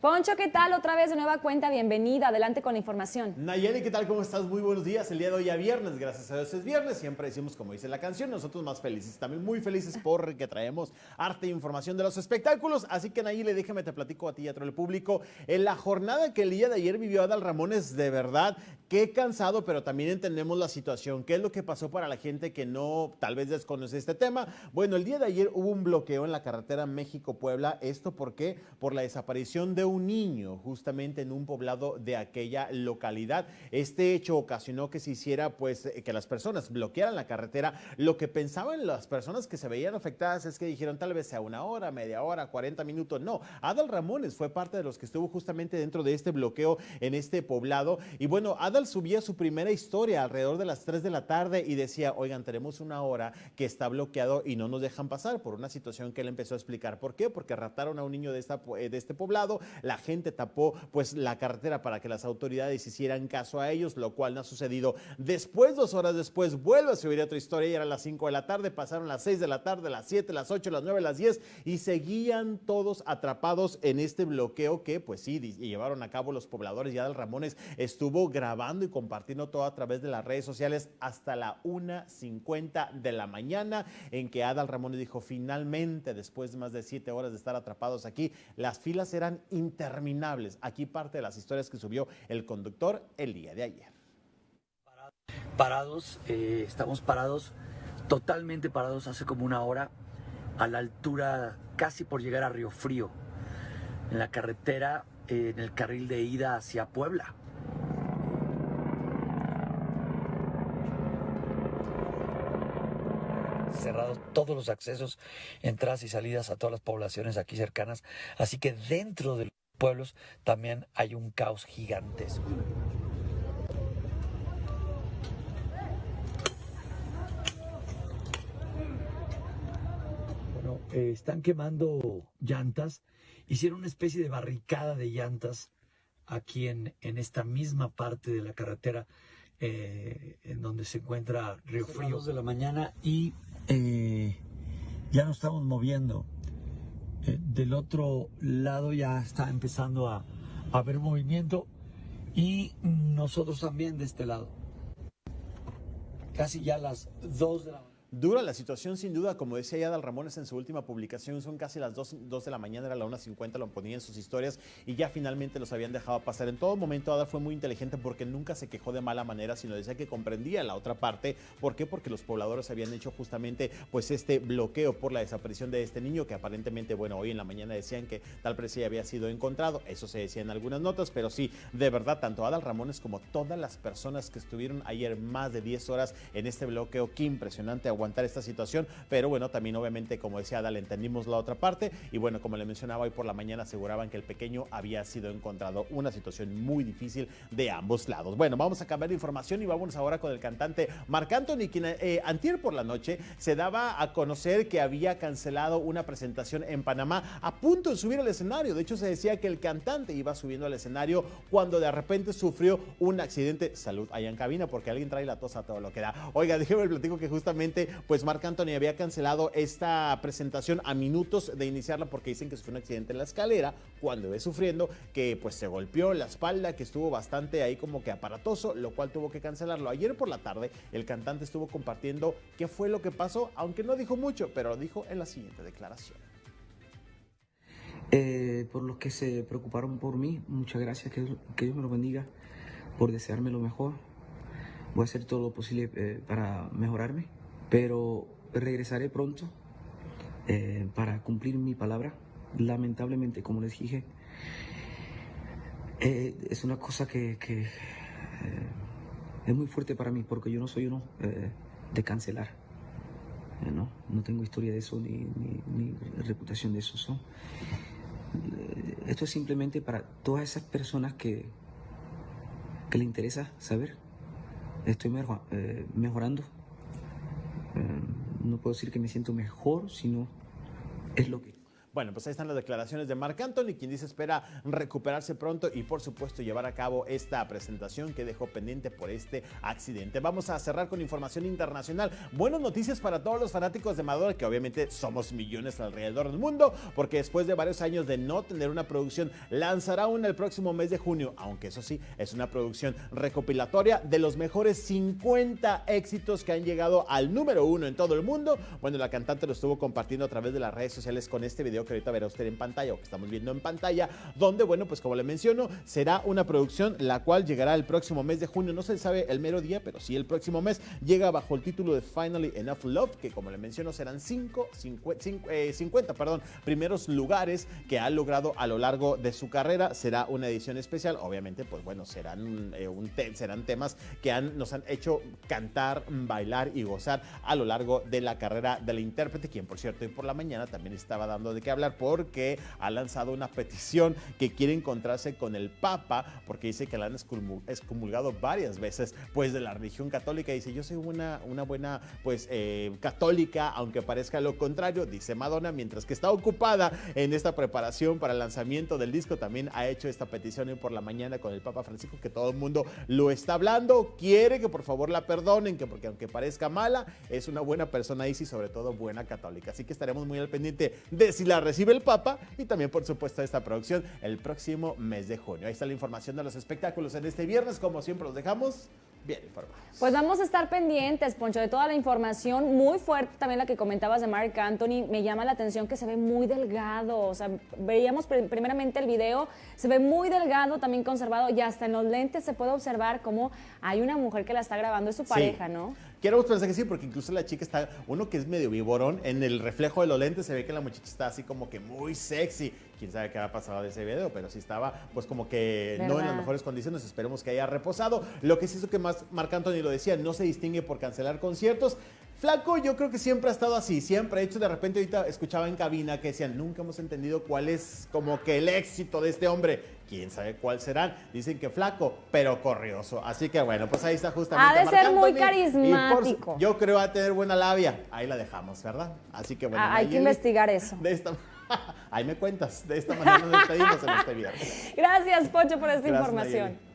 Poncho, ¿qué tal? Otra vez de nueva cuenta, bienvenida, adelante con la información. Nayeli, ¿qué tal? ¿Cómo estás? Muy buenos días. El día de hoy ya viernes, gracias a Dios es viernes. Siempre decimos, como dice la canción, nosotros más felices. También muy felices porque traemos arte e información de los espectáculos. Así que Nayeli, déjame te platico a ti y a todo el público. En la jornada que el día de ayer vivió Adal Ramones, de verdad, qué cansado, pero también entendemos la situación. ¿Qué es lo que pasó para la gente que no, tal vez desconoce este tema? Bueno, el día de ayer hubo un bloqueo en la carretera México-Puebla. ¿Esto por qué? Por la desaparición de un niño justamente en un poblado de aquella localidad. Este hecho ocasionó que se hiciera, pues, eh, que las personas bloquearan la carretera. Lo que pensaban las personas que se veían afectadas es que dijeron tal vez sea una hora, media hora, 40 minutos. No, Adal Ramones fue parte de los que estuvo justamente dentro de este bloqueo en este poblado. Y bueno, Adal subía su primera historia alrededor de las 3 de la tarde y decía, oigan, tenemos una hora que está bloqueado y no nos dejan pasar por una situación que él empezó a explicar. ¿Por qué? Porque raptaron a un niño de, esta, eh, de este poblado, la gente tapó pues la carretera para que las autoridades hicieran caso a ellos, lo cual no ha sucedido. Después, dos horas después, vuelve a subir otra historia y era las 5 de la tarde, pasaron las 6 de la tarde, las 7, las 8, las 9, las 10 y seguían todos atrapados en este bloqueo que pues sí, llevaron a cabo los pobladores. Ya del Ramones estuvo grabando y compartiendo todo a través de las redes sociales hasta la 1.50 de la mañana en que Adal Ramones dijo finalmente después de más de 7 horas de estar atrapados aquí, las filas eran interminables Aquí parte de las historias que subió el conductor el día de ayer. Parados, eh, estamos parados, totalmente parados hace como una hora, a la altura casi por llegar a Río Frío, en la carretera, en el carril de ida hacia Puebla. Cerrados todos los accesos, entradas y salidas a todas las poblaciones aquí cercanas. Así que dentro del pueblos también hay un caos gigantesco. Bueno, eh, están quemando llantas. Hicieron una especie de barricada de llantas aquí en, en esta misma parte de la carretera eh, en donde se encuentra Río Frío. de la mañana y eh, ya nos estamos moviendo. Eh, del otro lado ya está empezando a, haber movimiento y nosotros también de este lado. Casi ya las 2 de la Dura la situación sin duda, como decía Yadal Ramones en su última publicación, son casi las 2, de la mañana, era la 1.50, lo ponía en sus historias y ya finalmente los habían dejado pasar. En todo momento Adal fue muy inteligente porque nunca se quejó de mala manera, sino decía que comprendía la otra parte. ¿Por qué? Porque los pobladores habían hecho justamente pues este bloqueo por la desaparición de este niño que aparentemente, bueno, hoy en la mañana decían que tal precio había sido encontrado. Eso se decía en algunas notas, pero sí, de verdad, tanto Adal Ramones como todas las personas que estuvieron ayer más de 10 horas en este bloqueo, qué impresionante aguantar esta situación, pero bueno, también obviamente, como decía Adal, entendimos la otra parte y bueno, como le mencionaba hoy por la mañana, aseguraban que el pequeño había sido encontrado. Una situación muy difícil de ambos lados. Bueno, vamos a cambiar de información y vamos ahora con el cantante Marc Anthony, quien eh, antier por la noche se daba a conocer que había cancelado una presentación en Panamá a punto de subir al escenario. De hecho, se decía que el cantante iba subiendo al escenario cuando de repente sufrió un accidente. Salud allá en cabina porque alguien trae la tos a todo lo que da. Oiga, déjeme el platico que justamente pues Marc Anthony había cancelado esta presentación a minutos de iniciarla porque dicen que fue un accidente en la escalera cuando ve sufriendo, que pues se golpeó la espalda, que estuvo bastante ahí como que aparatoso, lo cual tuvo que cancelarlo. Ayer por la tarde el cantante estuvo compartiendo qué fue lo que pasó, aunque no dijo mucho, pero lo dijo en la siguiente declaración. Eh, por los que se preocuparon por mí, muchas gracias, que, Dios me lo bendiga, por desearme lo mejor. Voy a hacer todo lo posible eh, para mejorarme pero regresaré pronto eh, para cumplir mi palabra. Lamentablemente, como les dije, eh, es una cosa que, eh, es muy fuerte para mí porque yo no soy uno de cancelar. ¿no? no tengo historia de eso ni, reputación de eso. esto es simplemente para todas esas personas que, que le interesa saber. Estoy mejorando no puedo decir que me siento mejor, sino es lo que Bueno, pues ahí están las declaraciones de Marc Anthony, quien dice espera recuperarse pronto y por supuesto llevar a cabo esta presentación que dejó pendiente por este accidente. Vamos a cerrar con información internacional. Buenas noticias para todos los fanáticos de Madonna, que obviamente somos millones alrededor del mundo, porque después de varios años de no tener una producción, lanzará una el próximo mes de junio, aunque eso sí, es una producción recopilatoria de los mejores 50 éxitos que han llegado al número uno en todo el mundo. Bueno, la cantante lo estuvo compartiendo a través de las redes sociales con este video que ahorita verá usted en pantalla o que estamos viendo en pantalla, donde, bueno, pues como le menciono, será una producción la cual llegará el próximo mes de junio. No se sabe el mero día, pero sí el próximo mes llega bajo el título de Finally Enough Love, que como le menciono serán 5, 50, perdón, primeros lugares que ha logrado a lo largo de su carrera. Será una edición especial, obviamente, pues bueno, serán, eh, un serán temas que han, nos han hecho cantar, bailar y gozar a lo largo de la carrera de la intérprete, quien por cierto hoy por la mañana también estaba dando de hablar porque ha lanzado una petición que quiere encontrarse con el Papa porque dice que la han excomulgado varias veces pues de la religión católica. Dice yo soy una, una buena pues eh, católica, aunque parezca lo contrario, dice Madonna, mientras que está ocupada en esta preparación para el lanzamiento del disco, también ha hecho esta petición hoy por la mañana con el Papa Francisco que todo el mundo lo está hablando, quiere que por favor la perdonen, que porque aunque parezca mala, es una buena persona y sobre todo buena católica. Así que estaremos muy al pendiente de si la recibe el Papa y también, por supuesto, esta producción el próximo mes de junio. Ahí está la información de los espectáculos en este viernes. Como siempre, los dejamos bien informados. Pues vamos a estar pendientes, Poncho, de toda la información muy fuerte, también la que comentabas de Mark Anthony. Me llama la atención que se ve muy delgado. O sea, veíamos primeramente el video, se ve muy delgado, también conservado, y hasta en los lentes se puede observar cómo hay una mujer que la está grabando, es su pareja, ¿no? Quiero pensar que sí, porque incluso la chica está, uno que es medio viborón, en el reflejo de los lentes se ve que la muchacha está así como que muy sexy. Quién sabe qué ha pasado de ese video, pero sí estaba pues como que no en las mejores condiciones. Esperemos que haya reposado. Lo que sí es que más Marc Anthony lo decía, no se distingue por cancelar conciertos. Flaco yo creo que siempre ha estado así, siempre. De hecho, de repente ahorita escuchaba en cabina que decían, nunca hemos entendido cuál es como que el éxito de este hombre. Quién sabe cuál serán. Dicen que flaco, pero corrioso. Así que bueno, pues ahí está justamente. Ha de ser muy carismático. yo creo va a tener buena labia. Ahí la dejamos, ¿verdad? Así que bueno. Ah, hay que investigar eso. De esta Ahí me cuentas. De esta manera nos despedimos en este viernes. Gracias, Pocho, por esta información.